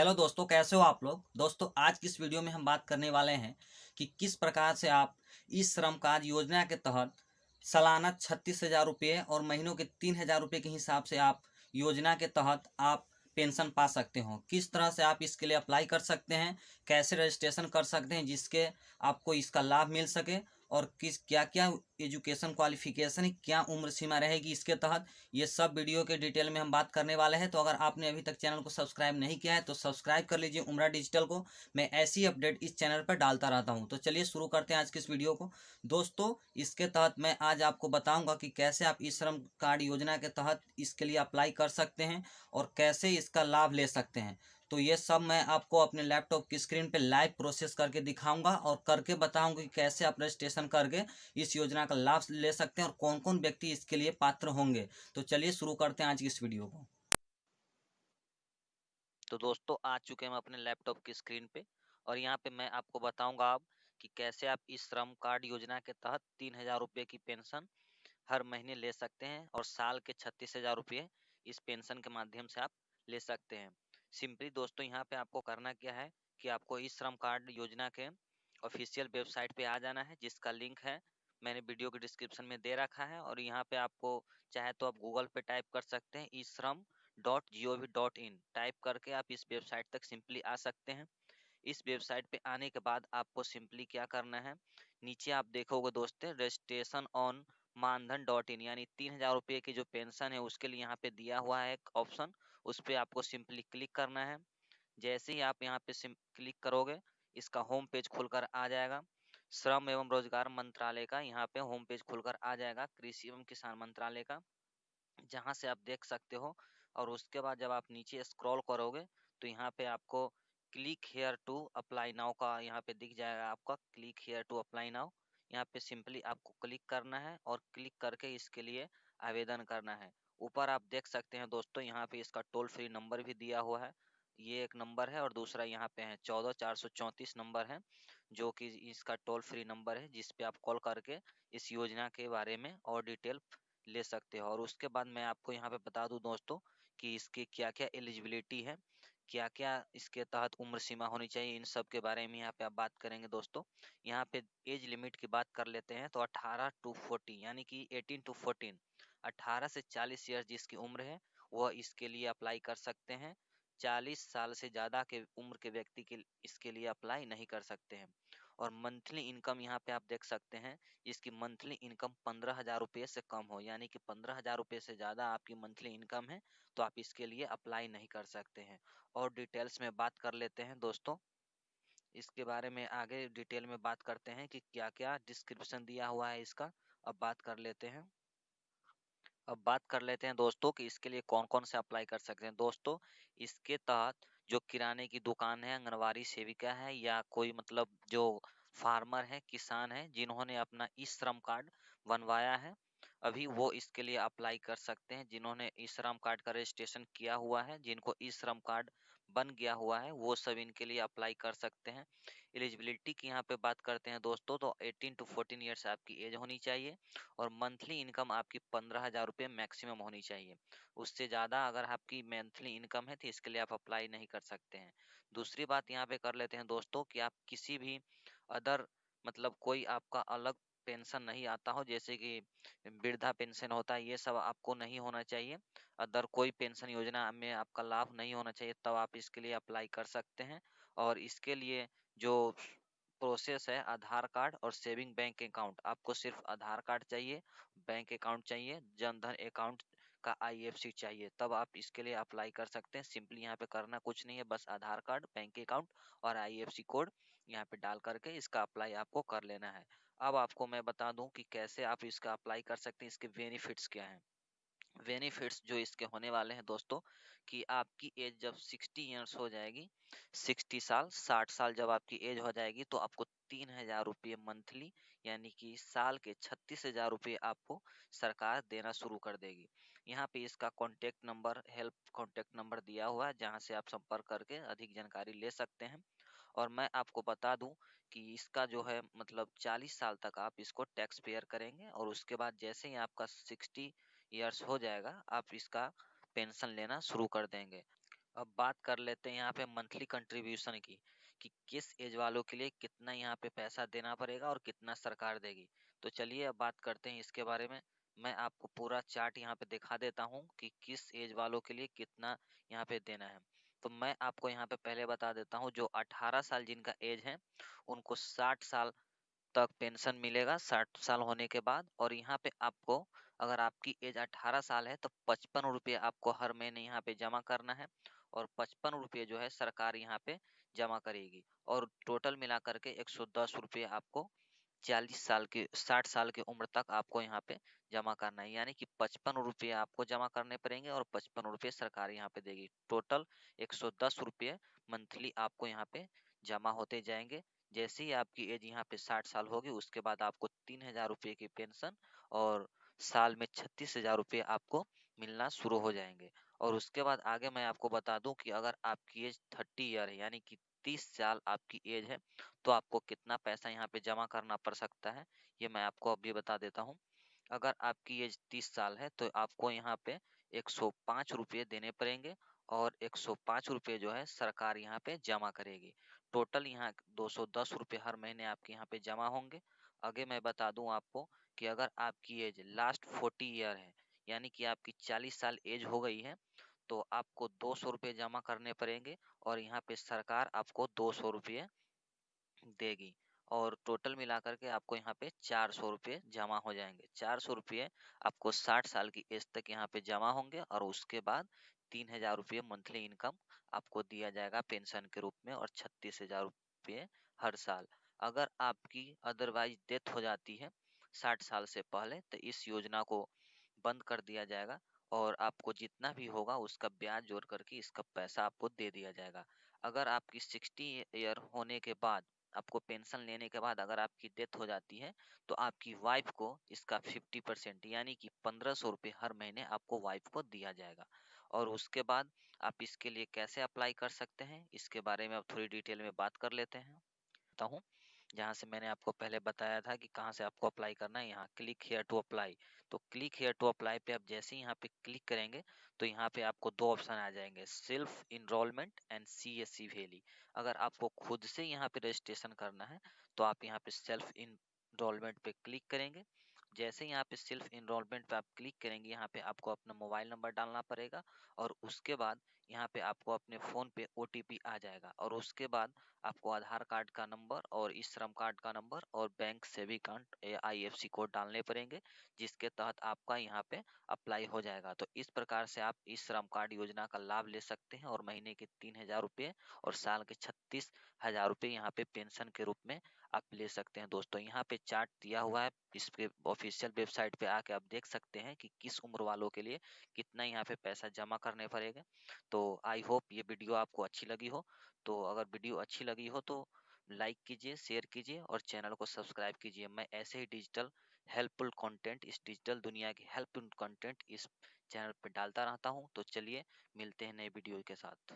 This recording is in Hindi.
हेलो दोस्तों, कैसे हो आप लोग? दोस्तों, आज की इस वीडियो में हम बात करने वाले हैं कि किस प्रकार से आप इस श्रम कार्ड योजना के तहत सालाना छत्तीस हज़ार रुपये और महीनों के तीन हज़ार रुपये के हिसाब से आप योजना के तहत आप पेंशन पा सकते हो। किस तरह से आप इसके लिए अप्लाई कर सकते हैं, कैसे रजिस्ट्रेशन कर सकते हैं जिसके आपको इसका लाभ मिल सके और किस क्या क्या एजुकेशन क्वालिफिकेशन क्या उम्र सीमा रहेगी इसके तहत, ये सब वीडियो के डिटेल में हम बात करने वाले हैं। तो अगर आपने अभी तक चैनल को सब्सक्राइब नहीं किया है तो सब्सक्राइब कर लीजिए उम्र डिजिटल को। मैं ऐसी अपडेट इस चैनल पर डालता रहता हूँ। तो चलिए शुरू करते हैं आज की इस वीडियो को। दोस्तों, इसके तहत मैं आज आपको बताऊँगा कि कैसे आप इस श्रम कार्ड योजना के तहत इसके लिए अप्लाई कर सकते हैं और कैसे इसका लाभ ले सकते हैं। तो ये सब मैं आपको अपने लैपटॉप की स्क्रीन पे लाइव प्रोसेस करके दिखाऊँगा और करके बताऊँगा कि कैसे आप रजिस्ट्रेशन करके इस योजना का लाभ ले सकते हैं और कौन कौन व्यक्ति इसके लिए पात्र होंगे। तो चलिए शुरू करते हैं आज की इस वीडियो को। तो दोस्तों, आ चुके हैं हम अपने लैपटॉप की स्क्रीन पे और यहाँ पे मैं आपको बताऊँगा अब कि कैसे आप इस श्रम कार्ड योजना के तहत तीन हज़ार रुपये की पेंशन हर महीने ले सकते हैं और साल के छत्तीस हज़ार रुपये इस पेंशन के माध्यम से आप ले सकते हैं। सिंपली दोस्तों यहाँ पे आपको करना क्या है कि आपको इस श्रम कार्ड योजना के ऑफिशियल वेबसाइट पे आ जाना है, जिसका लिंक है, मैंने वीडियो के डिस्क्रिप्शन में दे रखा है और यहाँ पे आपको चाहे तो आप गूगल पे टाइप कर सकते हैं e Shram dot G O V dot in type करके आप इस वेबसाइट तक सिंपली आ सकते हैं। इस वेबसाइट पे आने के बाद आपको सिंपली क्या करना है, नीचे आप देखोगे दोस्तों, registration on Maandhan dot in, यानी तीन हज़ार रुपये की जो पेंशन है, उसके लिए यहाँ पे दिया हुआ है एक ऑप्शन। उस पर आपको सिंपली क्लिक करना है। जैसे ही आप यहाँ पे क्लिक करोगे, इसका होम पेज खुलकर आ जाएगा। श्रम एवं रोज़गार मंत्रालय का यहाँ पे होम पेज खुलकर आ जाएगा, कृषि एवं किसान मंत्रालय का, जहाँ से आप देख सकते हो। और उसके बाद जब आप नीचे स्क्रॉल करोगे तो यहाँ पे आपको click here to apply now का यहाँ पे दिख जाएगा आपका click here to apply now. यहाँ पे सिंपली आपको क्लिक करना है और क्लिक करके इसके लिए आवेदन करना है। ऊपर आप देख सकते हैं दोस्तों, यहाँ पे इसका टोल फ्री नंबर भी दिया हुआ है। ये एक नंबर है और दूसरा यहाँ पे है चौदह चार सौ चौंतीस नंबर है, जो कि इसका टोल फ्री नंबर है, जिस पे आप कॉल करके इस योजना के बारे में और डिटेल ले सकते हो। और उसके बाद मैं आपको यहाँ पे बता दूँ दोस्तों कि इसकी क्या क्या एलिजिबिलिटी है। क्या क्या इसके तहत उम्र सीमा होनी चाहिए, इन सब के बारे में यहाँ पे आप बात करेंगे दोस्तों। यहाँ पे एज लिमिट की बात कर लेते हैं तो 18 टू 40 यानी कि 18 टू 14 18 से 40 ईयर जिसकी उम्र है, वह इसके लिए अप्लाई कर सकते हैं। 40 साल से ज़्यादा के उम्र के व्यक्ति के इसके लिए अप्लाई नहीं कर सकते हैं। और मंथली इनकम यहाँ पे आप देख सकते हैं, इसकी मंथली इनकम पंद्रह हज़ार रुपये से कम हो, यानी कि पंद्रह हज़ार रुपये से ज़्यादा आपकी मंथली इनकम है तो आप इसके लिए अप्लाई नहीं कर सकते हैं। और डिटेल्स में बात कर लेते हैं दोस्तों, इसके बारे में आगे डिटेल में बात करते हैं कि क्या क्या डिस्क्रिप्शन दिया हुआ है इसका, अब बात कर लेते हैं। अब बात कर लेते हैं दोस्तों कि इसके लिए कौन कौन से अप्लाई कर सकते हैं। दोस्तों, इसके तहत जो किराने की दुकान है आंगनबाड़ी सेविका है या कोई मतलब जो फार्मर है, किसान है, जिन्होंने अपना ई श्रम कार्ड बनवाया है अभी वो इसके लिए अप्लाई कर सकते हैं, जिन्होंने ई श्रम कार्ड का रजिस्ट्रेशन किया हुआ है, जिनको ई श्रम कार्ड बन गया हुआ है, वो सब इनके लिए अप्लाई कर सकते हैं। एलिजिबिलिटी की यहाँ पे बात करते हैं दोस्तों तो 18 टू 14 ईयर्स आपकी एज होनी चाहिए और मंथली इनकम आपकी पंद्रह हज़ार रुपये मैक्सिमम होनी चाहिए। उससे ज़्यादा अगर आपकी मंथली इनकम है तो इसके लिए आप अप्लाई नहीं कर सकते हैं। दूसरी बात यहाँ पे कर लेते हैं दोस्तों कि आप किसी भी अदर मतलब कोई आपका अलग पेंशन नहीं आता हो, जैसे कि वृद्धा पेंशन होता है, ये सब आपको नहीं होना चाहिए। अदर कोई पेंशन योजना में आपका लाभ नहीं होना चाहिए, तब तो आप इसके लिए अप्लाई कर सकते हैं। और इसके लिए जो प्रोसेस है, आधार कार्ड और सेविंग बैंक अकाउंट, आपको सिर्फ़ आधार कार्ड चाहिए, बैंक अकाउंट चाहिए जनधन अकाउंट का आईएफसी चाहिए, तब आप इसके लिए अप्लाई कर सकते हैं। सिंपली यहाँ पे करना कुछ नहीं है, बस आधार कार्ड, बैंक अकाउंट और आईएफसी कोड यहाँ पे डाल करके इसका अप्लाई आपको कर लेना है। अब आपको मैं बता दूँ कि कैसे आप इसका अप्लाई कर सकते हैं, इसके बेनिफिट्स क्या हैं। बेनिफिट्स जो इसके होने वाले हैं दोस्तों, कि आपकी एज जब 60 ईयर्स हो जाएगी 60 साल 60 साल जब आपकी एज हो जाएगी तो आपको तीन हज़ार रुपये मंथली यानी कि साल के छत्तीस हज़ार रुपये आपको सरकार देना शुरू कर देगी। यहाँ पे इसका contact number help contact number दिया हुआ है, जहाँ से आप संपर्क करके अधिक जानकारी ले सकते हैं। और मैं आपको बता दूँ कि इसका जो है मतलब 40 साल तक आप इसको टैक्स पेयर करेंगे और उसके बाद जैसे ही आपका 60 ईयर्स हो जाएगा, आप इसका पेंशन लेना शुरू कर देंगे। अब बात कर लेते हैं यहाँ पे मंथली कंट्रीब्यूशन की, कि किस एज वालों के लिए कितना यहाँ पे पैसा देना पड़ेगा और कितना सरकार देगी। तो चलिए अब बात करते हैं इसके बारे में। मैं आपको पूरा चार्ट यहाँ पे दिखा देता हूँ कि किस एज वालों के लिए कितना यहाँ पे देना है। तो मैं आपको यहाँ पे पहले बता देता हूँ, जो 18 साल जिनका एज है, उनको 60 साल तक पेंशन मिलेगा 60 साल होने के बाद। और यहाँ पे आपको, अगर आपकी एज 18 साल है तो पचपन रुपये आपको हर महीने यहाँ पे जमा करना है और पचपन रुपये जो है सरकार यहाँ पे जमा करेगी। और टोटल मिला करके एक सौ दस रुपये आपको चालीस साल के, साठ साल की उम्र तक आपको यहाँ पे जमा करना है। यानी कि पचपन रुपये आपको जमा करने पड़ेंगे और पचपन रुपये सरकार यहाँ पे देगी। टोटल एक सौ दस रुपये मंथली आपको यहाँ पे जमा होते जाएँगे। जैसे ही आपकी एज यहाँ पे साठ साल होगी, उसके बाद आपको तीन हज़ार रुपये की पेंशन और साल में छत्तीस हज़ार रुपये आपको मिलना शुरू हो जाएँगे। और उसके बाद आगे मैं आपको बता दूँ कि अगर आपकी एज थर्टी ईयर है, यानी कि तीस साल आपकी एज है तो आपको कितना पैसा यहाँ पे जमा करना पड़ सकता है, ये मैं आपको अभी बता देता हूँ। अगर आपकी एज तीस साल है तो आपको यहाँ पे एक सौ पाँच रुपये देने पड़ेंगे और एक सौ पाँच रुपये जो है सरकार यहाँ पे जमा करेगी। टोटल यहाँ दो सौ दस रुपये हर महीने आपके यहाँ पे जमा होंगे। आगे मैं बता दूँ आपको कि अगर आपकी एज लास्ट फोर्टी ईयर है, यानी कि आपकी चालीस साल एज हो गई है तो आपको दो सौ रुपये जमा करने पड़ेंगे और यहाँ पे सरकार आपको दो सौ रुपये देगी और टोटल मिलाकर के आपको यहाँ पे चार सौ रुपये जमा हो जाएँगे। चार सौ रुपये आपको साठ साल की एज तक यहाँ पे जमा होंगे और उसके बाद तीन हज़ार रुपये मंथली इनकम आपको दिया जाएगा पेंशन के रूप में और छत्तीस हज़ार रुपये हर साल। अगर आपकी अदरवाइज़ डेथ हो जाती है साठ साल से पहले तो इस योजना को बंद कर दिया जाएगा। और आपको जितना भी होगा उसका ब्याज जोड़ करके इसका पैसा आपको दे दिया जाएगा। अगर आपकी सिक्सटी ईयर होने के बाद, आपको पेंशन लेने के बाद अगर आपकी डेथ हो जाती है तो आपकी वाइफ को इसका फिफ्टी परसेंट यानी कि पंद्रह सौ रुपये हर महीने आपको वाइफ को दिया जाएगा। और उसके बाद आप इसके लिए कैसे अप्लाई कर सकते हैं, इसके बारे में अब थोड़ी डिटेल में बात कर लेते हैं। हूँ जहाँ से मैंने आपको पहले बताया था कि कहाँ से आपको अप्लाई करना है, यहाँ क्लिक हेयर टू अप्लाई तो क्लिक हेयर टू अप्लाई पे आप जैसे ही यहाँ पे क्लिक करेंगे तो यहाँ पे आपको दो ऑप्शन आ जाएँगे self enrolment and C S C VLE अगर आपको खुद से यहाँ पे रजिस्ट्रेशन करना है तो आप यहाँ पे सेल्फ इनरोलमेंट पे क्लिक करेंगे. जैसे यहाँ पे सेल्फ इनरोलमेंट पे आप क्लिक करेंगे, यहाँ पे आपको अपना मोबाइल नंबर डालना पड़ेगा और उसके बाद यहाँ पे आपको अपने फ़ोन पे ओटीपी आ जाएगा और उसके बाद आपको आधार कार्ड का नंबर और इस श्रम कार्ड का नंबर और बैंक सेवी कार्ड आई कोड डालने पड़ेंगे, जिसके तहत आपका यहाँ पे अप्लाई हो जाएगा। तो इस प्रकार से आप इस श्रम कार्ड योजना का लाभ ले सकते हैं और महीने के तीन हज़ार रुपये और साल के छत्तीस हज़ार रुपये यहाँ पे पेंशन के रूप में आप ले सकते हैं दोस्तों। यहाँ पे चार्ट दिया हुआ है, इस पे ऑफिशियल वेबसाइट पे आके आप देख सकते हैं कि किस उम्र वालों के लिए कितना यहाँ पे पैसा जमा करने पड़ेगा। तो आई होप ये वीडियो आपको अच्छी लगी हो। तो अगर वीडियो अच्छी लगी हो तो लाइक कीजिए, शेयर कीजिए और चैनल को सब्सक्राइब कीजिए। मैं ऐसे ही डिजिटल हेल्पफुल कंटेंट, इस डिजिटल दुनिया की हेल्पफुल कंटेंट इस चैनल पर डालता रहता हूँ। तो चलिए, मिलते हैं नए वीडियो के साथ।